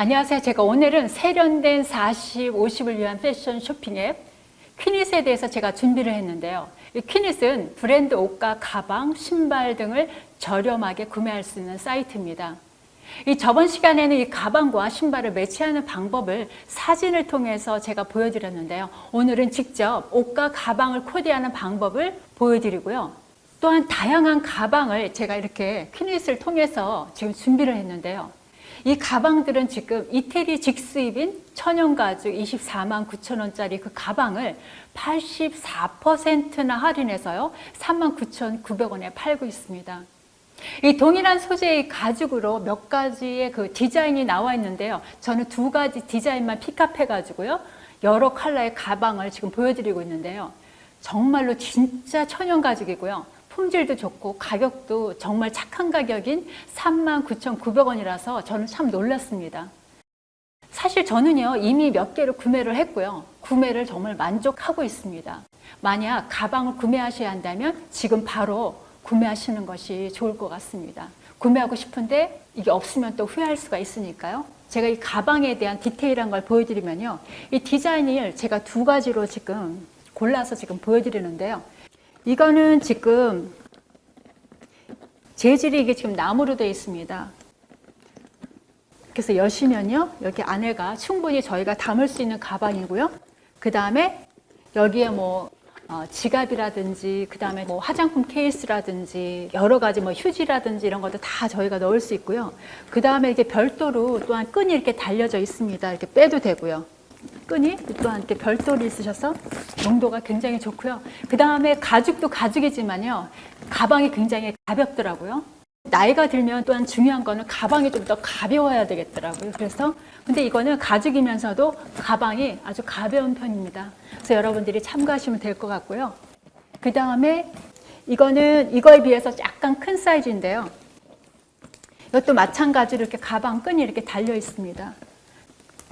안녕하세요. 제가 오늘은 세련된 40, 50을 위한 패션 쇼핑 앱 퀴닛에 대해서 제가 준비를 했는데요. 이 퀴닛은 브랜드 옷과 가방, 신발 등을 저렴하게 구매할 수 있는 사이트입니다. 이 저번 시간에는 이 가방과 신발을 매치하는 방법을 사진을 통해서 제가 보여드렸는데요. 오늘은 직접 옷과 가방을 코디하는 방법을 보여드리고요. 또한 다양한 가방을 제가 이렇게 퀴닛을 통해서 지금 준비를 했는데요. 이 가방들은 지금 이태리 직수입인 천연가죽 24만 9천 원짜리 그 가방을 84%나 할인해서요 3만 9천 900원에 팔고 있습니다. 이 동일한 소재의 가죽으로 몇 가지의 그 디자인이 나와 있는데요. 저는 두 가지 디자인만 픽업해 가지고요. 여러 컬러의 가방을 지금 보여드리고 있는데요. 정말로 진짜 천연 가죽이고요. 품질도 좋고 가격도 정말 착한 가격인 39,900원이라서 저는 참 놀랐습니다. 사실 저는요 이미 몇 개를 구매를 했고요. 구매를 정말 만족하고 있습니다. 만약 가방을 구매하셔야 한다면 지금 바로 구매하시는 것이 좋을 것 같습니다. 구매하고 싶은데 이게 없으면 또 후회할 수가 있으니까요. 제가 이 가방에 대한 디테일한 걸 보여드리면요. 이 디자인을 제가 두 가지로 지금 골라서 지금 보여드리는데요. 이거는 지금 재질이 이게 지금 나무로 되어 있습니다. 그래서 여시면요. 여기 안에가 충분히 저희가 담을 수 있는 가방이고요. 그 다음에 여기에 뭐 어, 지갑이라든지 그 다음에 뭐 화장품 케이스라든지 여러 가지 뭐 휴지라든지 이런 것도 다 저희가 넣을 수 있고요. 그 다음에 이게 별도로 또한 끈이 이렇게 달려져 있습니다. 이렇게 빼도 되고요. 끈이 또한 이렇게 별도로 있으셔서 용도가 굉장히 좋고요. 그 다음에 가죽도 가죽이지만요. 가방이 굉장히 가볍더라고요. 나이가 들면 또한 중요한 거는 가방이 좀 더 가벼워야 되겠더라고요. 그래서 근데 이거는 가죽이면서도 가방이 아주 가벼운 편입니다. 그래서 여러분들이 참고하시면 될 것 같고요. 그 다음에 이거는 이거에 비해서 약간 큰 사이즈인데요. 이것도 마찬가지로 이렇게 가방 끈이 이렇게 달려 있습니다.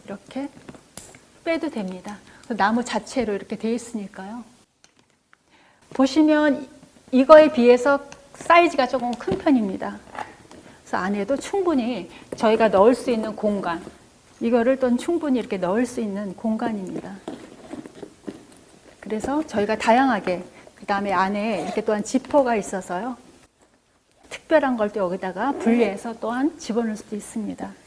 이렇게 빼도 됩니다. 나무 자체로 이렇게 되어 있으니까요. 보시면 이거에 비해서 사이즈가 조금 큰 편입니다. 그래서 안에도 충분히 저희가 넣을 수 있는 공간 이거를 또 충분히 이렇게 넣을 수 있는 공간입니다. 그래서 저희가 다양하게 그 다음에 안에 이렇게 또한 지퍼가 있어서요. 특별한 걸 또 여기다가 분리해서 또한 집어넣을 수도 있습니다.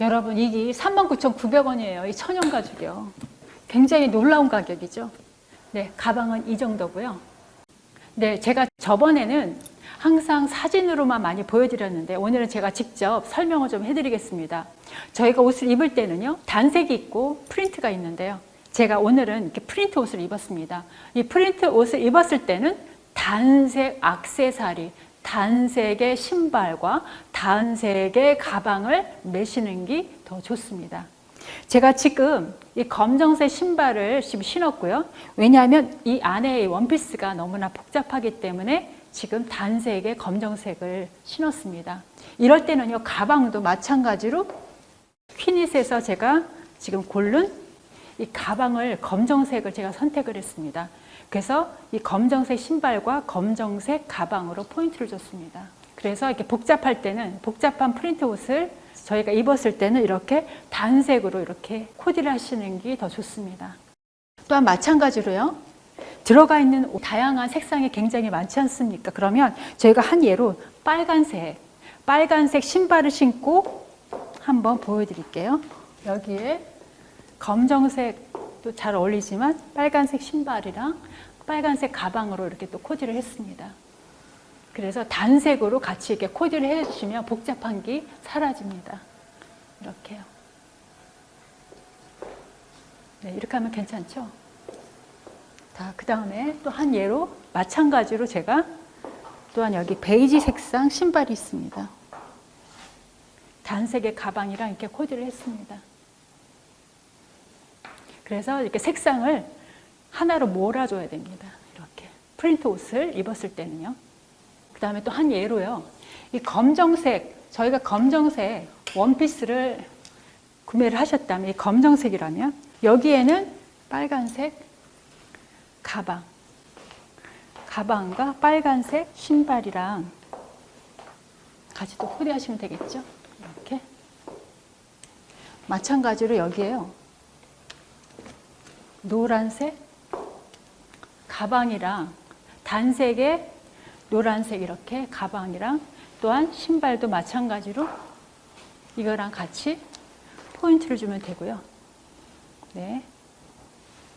여러분 이게 39,900원이에요. 이 천연 가죽이요. 굉장히 놀라운 가격이죠. 네, 가방은 이 정도고요. 네, 제가 저번에는 항상 사진으로만 많이 보여드렸는데 오늘은 제가 직접 설명을 좀 해드리겠습니다. 저희가 옷을 입을 때는요. 단색이 있고 프린트가 있는데요. 제가 오늘은 이렇게 프린트 옷을 입었습니다. 이 프린트 옷을 입었을 때는 단색 악세사리, 단색의 신발과 단색의 가방을 매시는 게 더 좋습니다. 제가 지금 이 검정색 신발을 지금 신었고요. 왜냐하면 이 안에 원피스가 너무나 복잡하기 때문에 지금 단색의 검정색을 신었습니다. 이럴 때는요. 가방도 마찬가지로 퀴닛에서 제가 지금 고른 이 가방을 검정색을 제가 선택을 했습니다. 그래서 이 검정색 신발과 검정색 가방으로 포인트를 줬습니다. 그래서 이렇게 복잡할 때는 복잡한 프린트 옷을 저희가 입었을 때는 이렇게 단색으로 이렇게 코디를 하시는 게 더 좋습니다. 또한 마찬가지로요. 들어가 있는 다양한 색상이 굉장히 많지 않습니까? 그러면 저희가 한 예로 빨간색, 빨간색 신발을 신고 한번 보여드릴게요. 여기에 검정색 도잘 어울리지만 빨간색 신발이랑 빨간색 가방으로 이렇게 또 코디를 했습니다. 그래서 단색으로 같이 이렇게 코디를 해주시면 복잡한 게 사라집니다. 이렇게요. 네, 이렇게 하면 괜찮죠? 자, 그 다음에 또 한 예로 마찬가지로 제가 또한 여기 베이지 색상 신발이 있습니다. 단색의 가방이랑 이렇게 코디를 했습니다. 그래서 이렇게 색상을 하나로 몰아줘야 됩니다. 이렇게 프린트 옷을 입었을 때는요. 그 다음에 또 한 예로요. 이 검정색, 저희가 검정색 원피스를 구매를 하셨다면 이 검정색이라면 여기에는 빨간색 가방, 가방과 빨간색 신발이랑 같이 또 코디하시면 되겠죠. 이렇게 마찬가지로 여기에요. 노란색 가방이랑 단색의 노란색 이렇게 가방이랑 또한 신발도 마찬가지로 이거랑 같이 포인트를 주면 되고요. 네.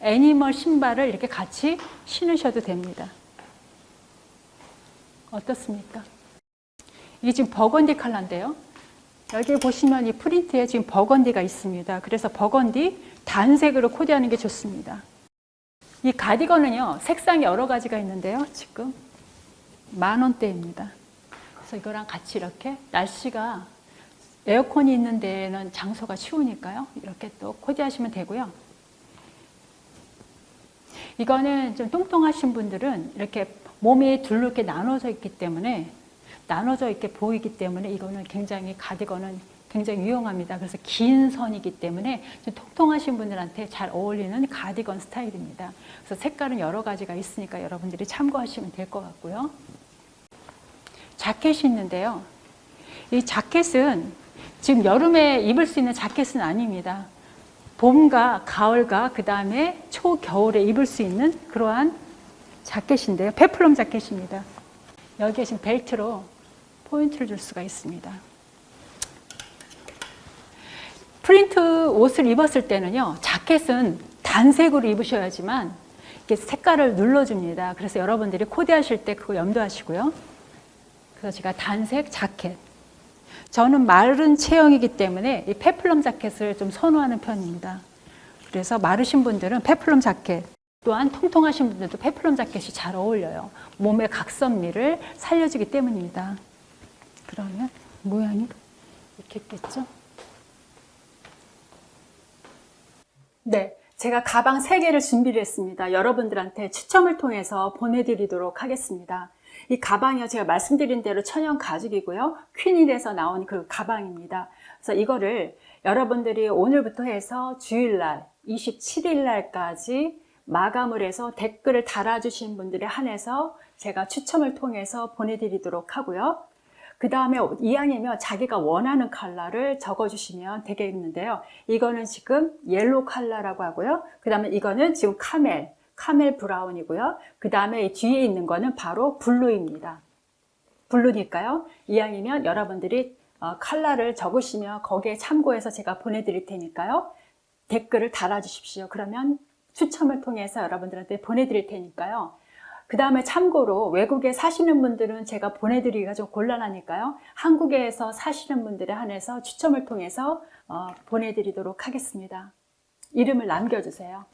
애니멀 신발을 이렇게 같이 신으셔도 됩니다. 어떻습니까? 이게 지금 버건디 컬러인데요. 여기 보시면 이 프린트에 지금 버건디가 있습니다. 그래서 버건디 단색으로 코디하는 게 좋습니다. 이 가디건은요, 색상이 여러 가지가 있는데요. 지금 만 원대입니다. 그래서 이거랑 같이 이렇게 날씨가 에어컨이 있는 데는 장소가 추우니까요. 이렇게 또 코디하시면 되고요. 이거는 좀 뚱뚱하신 분들은 이렇게 몸이 둘로 이렇게 나눠져 있기 때문에 나눠져 있게 보이기 때문에 이거는 굉장히 가디건은 굉장히 유용합니다. 그래서 긴 선이기 때문에 좀 통통하신 분들한테 잘 어울리는 가디건 스타일입니다. 그래서 색깔은 여러 가지가 있으니까 여러분들이 참고하시면 될 것 같고요. 자켓이 있는데요. 이 자켓은 지금 여름에 입을 수 있는 자켓은 아닙니다. 봄과 가을과 그 다음에 초겨울에 입을 수 있는 그러한 자켓인데요. 페플럼 자켓입니다. 여기에 지금 벨트로 포인트를 줄 수가 있습니다. 프린트 옷을 입었을 때는요, 자켓은 단색으로 입으셔야지만 이게 색깔을 눌러줍니다. 그래서 여러분들이 코디하실 때 그거 염두하시고요. 그래서 제가 단색 자켓. 저는 마른 체형이기 때문에 이 페플럼 자켓을 좀 선호하는 편입니다. 그래서 마르신 분들은 페플럼 자켓, 또한 통통하신 분들도 페플럼 자켓이 잘 어울려요. 몸의 각선미를 살려주기 때문입니다. 그러면 모양이 이렇게 있겠죠? 네, 제가 가방 3개를 준비를 했습니다. 여러분들한테 추첨을 통해서 보내드리도록 하겠습니다. 이 가방이요, 제가 말씀드린 대로 천연 가죽이고요. 퀸일에서 나온 그 가방입니다. 그래서 이거를 여러분들이 오늘부터 해서 주일날, 27일날까지 마감을 해서 댓글을 달아주신 분들에 한해서 제가 추첨을 통해서 보내드리도록 하고요. 그 다음에 이왕이면 자기가 원하는 컬러를 적어주시면 되겠는데요. 이거는 지금 yellow 컬러라고 하고요. 그 다음에 이거는 지금 camel, camel brown이고요. 그 다음에 뒤에 있는 거는 바로 blue입니다. 블루니까요. 이왕이면 여러분들이 어, 컬러를 적으시면 거기에 참고해서 제가 보내드릴 테니까요. 댓글을 달아주십시오. 그러면 추첨을 통해서 여러분들한테 보내드릴 테니까요. 그 다음에 참고로 외국에 사시는 분들은 제가 보내드리기가 좀 곤란하니까요. 한국에서 사시는 분들에 한해서 추첨을 통해서 어, 보내드리도록 하겠습니다. 이름을 남겨주세요.